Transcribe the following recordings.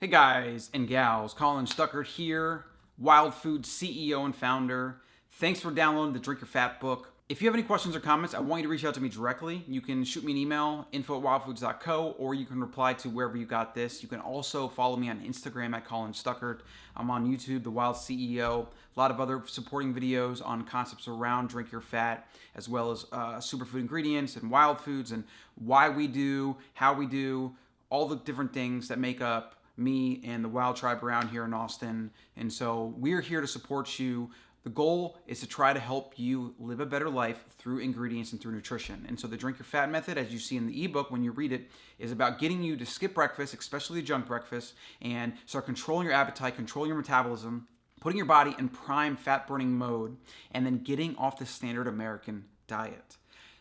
Hey guys and gals, Colin Stuckert here, Wild Food CEO and founder. Thanks for downloading the Drink Your Fat book. If you have any questions or comments, I want you to reach out to me directly. You can shoot me an email, info at wildfoods.co, or you can reply to wherever you got this. You can also follow me on Instagram at Colin Stuckert. I'm on YouTube, The Wild CEO, a lot of other supporting videos on concepts around Drink Your Fat, as well as uh, superfood ingredients and wild foods and why we do, how we do, all the different things that make up me and the Wild Tribe around here in Austin. And so we're here to support you. The goal is to try to help you live a better life through ingredients and through nutrition. And so the Drink Your Fat method, as you see in the ebook when you read it, is about getting you to skip breakfast, especially junk breakfast, and start controlling your appetite, controlling your metabolism, putting your body in prime fat burning mode, and then getting off the standard American diet.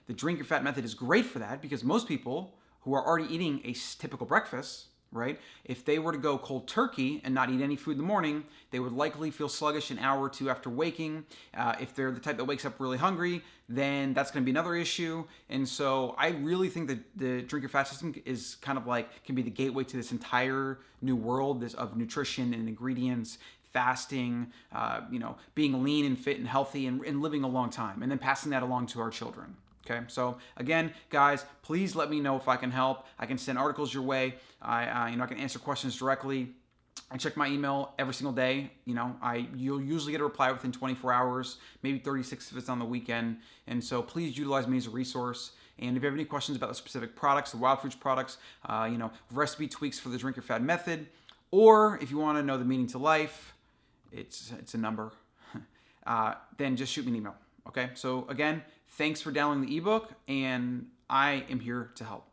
The Drink Your Fat method is great for that because most people who are already eating a typical breakfast right? If they were to go cold turkey and not eat any food in the morning, they would likely feel sluggish an hour or two after waking. Uh, if they're the type that wakes up really hungry, then that's going to be another issue. And so I really think that the drink your fat system is kind of like can be the gateway to this entire new world this of nutrition and ingredients fasting, uh, you know, being lean and fit and healthy and, and living a long time, and then passing that along to our children. Okay, so again, guys, please let me know if I can help. I can send articles your way. I, uh, you know, I can answer questions directly. I check my email every single day. You know, I you'll usually get a reply within 24 hours, maybe 36 if it's on the weekend. And so please utilize me as a resource. And if you have any questions about the specific products, the Wild Foods products, uh, you know, recipe tweaks for the Drink Your Fat method, or if you want to know the meaning to life, it's it's a number. uh, then just shoot me an email. Okay. So again, Thanks for downloading the ebook, and I am here to help.